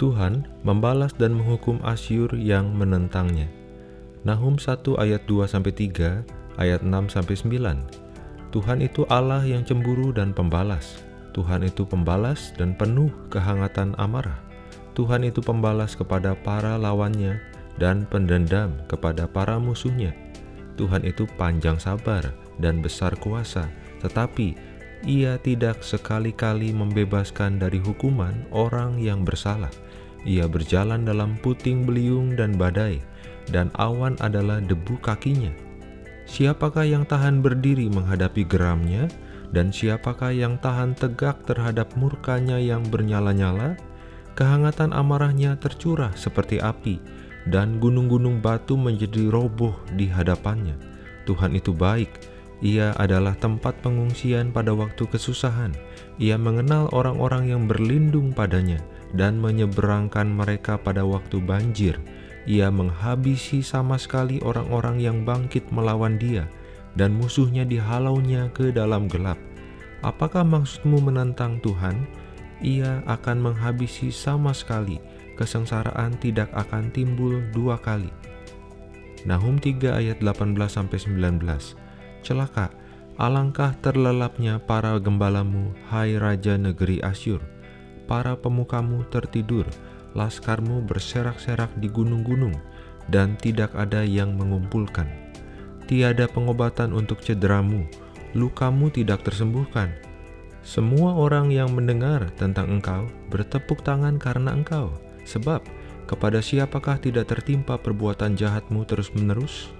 Tuhan membalas dan menghukum Asyur yang menentangnya. Nahum 1 ayat 2-3, ayat 6-9. Tuhan itu Allah yang cemburu dan pembalas. Tuhan itu pembalas dan penuh kehangatan amarah. Tuhan itu pembalas kepada para lawannya dan pendendam kepada para musuhnya. Tuhan itu panjang sabar dan besar kuasa, tetapi ia tidak sekali-kali membebaskan dari hukuman orang yang bersalah. Ia berjalan dalam puting beliung dan badai, dan awan adalah debu kakinya. Siapakah yang tahan berdiri menghadapi geramnya, dan siapakah yang tahan tegak terhadap murkanya yang bernyala-nyala? Kehangatan amarahnya tercurah seperti api, dan gunung-gunung batu menjadi roboh di hadapannya. Tuhan itu baik, ia adalah tempat pengungsian pada waktu kesusahan. Ia mengenal orang-orang yang berlindung padanya dan menyeberangkan mereka pada waktu banjir. Ia menghabisi sama sekali orang-orang yang bangkit melawan dia, dan musuhnya dihalaunya ke dalam gelap. Apakah maksudmu menentang Tuhan? Ia akan menghabisi sama sekali kesengsaraan tidak akan timbul dua kali. Nahum 3 ayat 18-19 Celaka, alangkah terlelapnya para gembalamu, hai Raja Negeri Asyur. Para pemukamu tertidur, laskarmu berserak-serak di gunung-gunung, dan tidak ada yang mengumpulkan. Tiada pengobatan untuk cederamu, lukamu tidak tersembuhkan, semua orang yang mendengar tentang engkau bertepuk tangan karena engkau. Sebab, kepada siapakah tidak tertimpa perbuatan jahatmu terus-menerus?